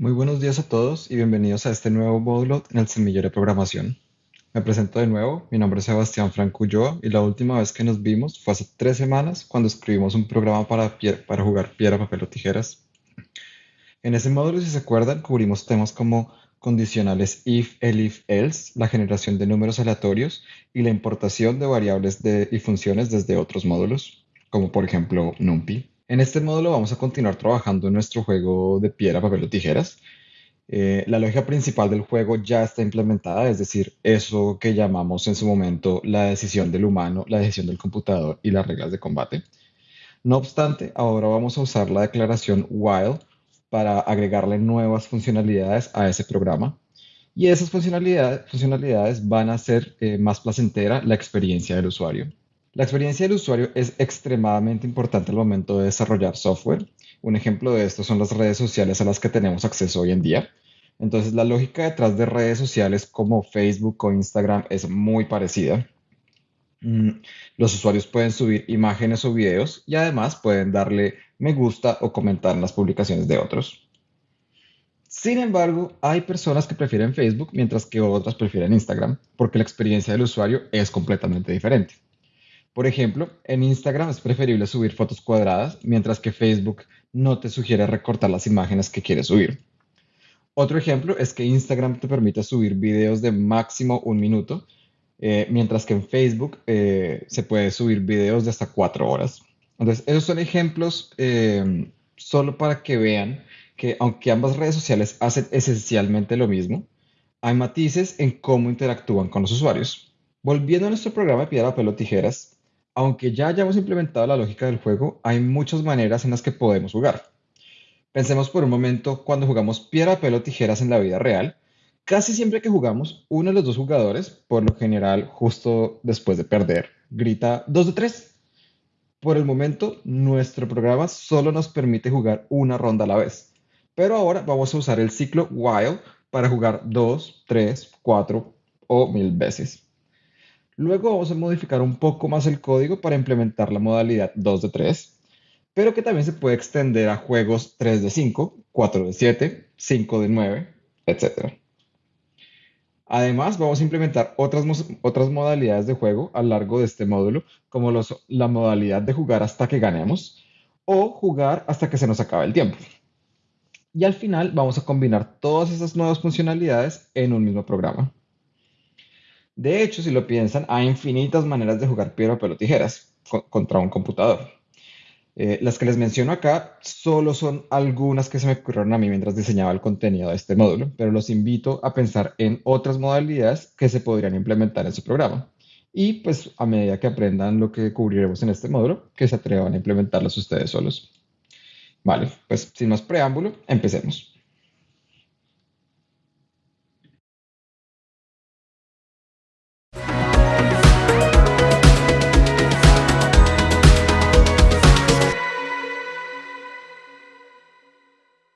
Muy buenos días a todos y bienvenidos a este nuevo módulo en el semillero de programación. Me presento de nuevo, mi nombre es Sebastián Franco Ulloa y la última vez que nos vimos fue hace tres semanas cuando escribimos un programa para, para jugar piedra, papel o tijeras. En ese módulo, si se acuerdan, cubrimos temas como condicionales if, elif, else, la generación de números aleatorios y la importación de variables y funciones desde otros módulos, como por ejemplo NumPy. En este módulo vamos a continuar trabajando en nuestro juego de piedra, papel o tijeras. Eh, la lógica principal del juego ya está implementada, es decir, eso que llamamos en su momento la decisión del humano, la decisión del computador y las reglas de combate. No obstante, ahora vamos a usar la declaración while para agregarle nuevas funcionalidades a ese programa. Y esas funcionalidades, funcionalidades van a hacer eh, más placentera la experiencia del usuario. La experiencia del usuario es extremadamente importante al momento de desarrollar software. Un ejemplo de esto son las redes sociales a las que tenemos acceso hoy en día. Entonces, la lógica detrás de redes sociales como Facebook o Instagram es muy parecida. Mm, los usuarios pueden subir imágenes o videos y además pueden darle me gusta o comentar en las publicaciones de otros. Sin embargo, hay personas que prefieren Facebook mientras que otras prefieren Instagram porque la experiencia del usuario es completamente diferente. Por ejemplo, en Instagram es preferible subir fotos cuadradas, mientras que Facebook no te sugiere recortar las imágenes que quieres subir. Otro ejemplo es que Instagram te permite subir videos de máximo un minuto, eh, mientras que en Facebook eh, se puede subir videos de hasta cuatro horas. Entonces, esos son ejemplos eh, solo para que vean que aunque ambas redes sociales hacen esencialmente lo mismo, hay matices en cómo interactúan con los usuarios. Volviendo a nuestro programa de piedra, papel o tijeras, aunque ya hayamos implementado la lógica del juego, hay muchas maneras en las que podemos jugar. Pensemos por un momento cuando jugamos piedra, papel o tijeras en la vida real. Casi siempre que jugamos, uno de los dos jugadores, por lo general justo después de perder, grita 2 de 3. Por el momento, nuestro programa solo nos permite jugar una ronda a la vez. Pero ahora vamos a usar el ciclo while para jugar 2, 3, 4 o mil veces. Luego vamos a modificar un poco más el código para implementar la modalidad 2 de 3, pero que también se puede extender a juegos 3 de 5, 4 de 7, 5 de 9, etc. Además, vamos a implementar otras, otras modalidades de juego a lo largo de este módulo, como la modalidad de jugar hasta que ganemos o jugar hasta que se nos acabe el tiempo. Y al final vamos a combinar todas esas nuevas funcionalidades en un mismo programa. De hecho, si lo piensan, hay infinitas maneras de jugar piedra, papel o tijeras contra un computador. Eh, las que les menciono acá solo son algunas que se me ocurrieron a mí mientras diseñaba el contenido de este módulo, pero los invito a pensar en otras modalidades que se podrían implementar en su programa. Y pues a medida que aprendan lo que cubriremos en este módulo, que se atrevan a implementarlas ustedes solos. Vale, pues sin más preámbulo, empecemos.